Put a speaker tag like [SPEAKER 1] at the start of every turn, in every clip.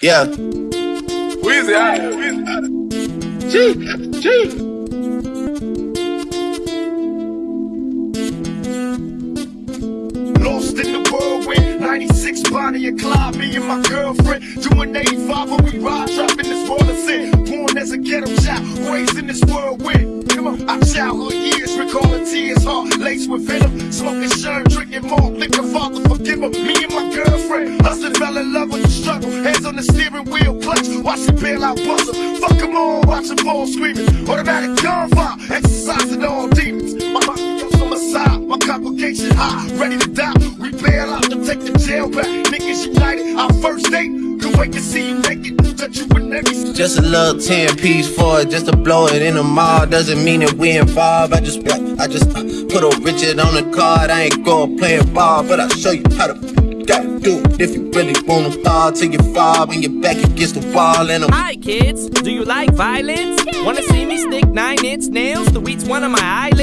[SPEAKER 1] Yeah.
[SPEAKER 2] Weezy out here. Weezy out here.
[SPEAKER 3] Lost in the whirlwind, 96 Bonnie and Clyde, me and my girlfriend. Doing 85 when we ride, dropping this of sin. Born as a ghetto child, raised in this whirlwind. Come on, our childhood years, recalling tears, heart laced with venom. Smoking sherm, drinking more, liquor, father him. Me and my girlfriend, husband fell in love with the struggle. Hands on the steering wheel, clutch, watch it bail out buzzer. Fuck them all, watch them fall screaming. Automatic gunfire, exercising all demons. My on my side, my complication high, ready to die. Wait to see you naked, touch you with every
[SPEAKER 1] Just a little 10 piece for it, just to blow it in the mall. Doesn't mean that we involved. I just, I just uh, put a Richard on the card. I ain't going playing ball, but I'll show you how to gotta do it. If you really wanna fall till you fall when your back against the wall and I'm
[SPEAKER 4] Hi kids, do you like violence? Wanna see me stick nine inch nails to each one of my eyelids?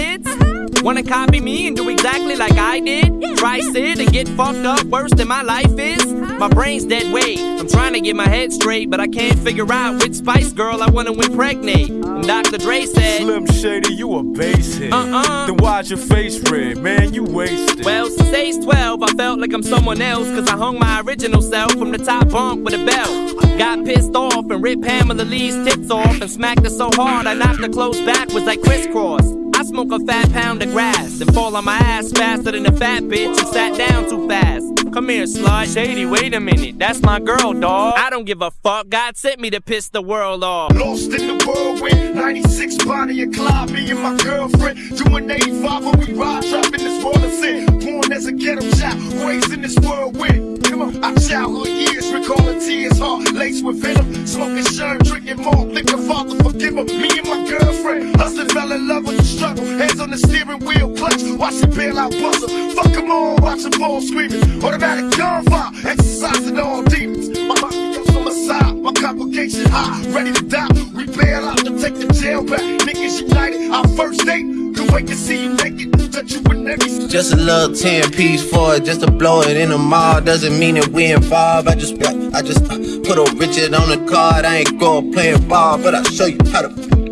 [SPEAKER 4] Wanna copy me and do exactly like I did? Try sit and get fucked up worse than my life is? My brain's dead weight. I'm trying to get my head straight, but I can't figure out which Spice Girl I wanna impregnate. And Dr. Dre said,
[SPEAKER 2] Slim Shady, you a basehead.
[SPEAKER 4] Uh-uh.
[SPEAKER 2] Then why's your face red? Man, you wasted.
[SPEAKER 4] Well, since age 12, I felt like I'm someone else, cause I hung my original self from the top bunk with a belt. Got pissed off and ripped Pamela Lee's tits off and smacked her so hard I knocked her clothes backwards like Kris Kross. Smoke a fat pound of grass and fall on my ass faster than a fat bitch who sat down too fast. Come here, slut. Shady, wait a minute. That's my girl, dawg. I don't give a fuck. God sent me to piss the world off.
[SPEAKER 3] Lost in the whirlwind, 96 Bonnie and Clyde, me and my girlfriend. Doing 85 when we ride, dropping this world of. Born as a ghetto child, raised in this whirlwind. Come on, our childhood years, recalling tears, heart laced with venom. Smoking sherm, drinking more, liquor, father forgive him. Me and my girlfriend, husband fell in love with the struggle. Hands on the steering wheel, clutch, watch it bail out buzzer. Fuck them all, watch them fall screaming. Automatic gunfire, exercising all demons. My mafioso on my side, my complication high, ready to die. We bail out to take the jail back. Niggas united, our first date. Could wait to see you naked,
[SPEAKER 1] just a little 10 piece for it, just to blow it in the mall. Doesn't mean that we involved. I just, I just uh, put a Richard on the card. I ain't going play playing ball, but I'll show you how to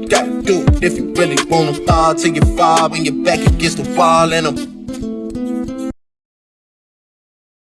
[SPEAKER 1] gotta do it. If you really wanna fall till you fall when your back against the wall and I'm